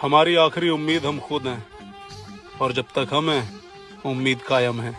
हमारी आखिरी उम्मीद हम खुद हैं और जब तक हम हैं उम्मीद कायम है।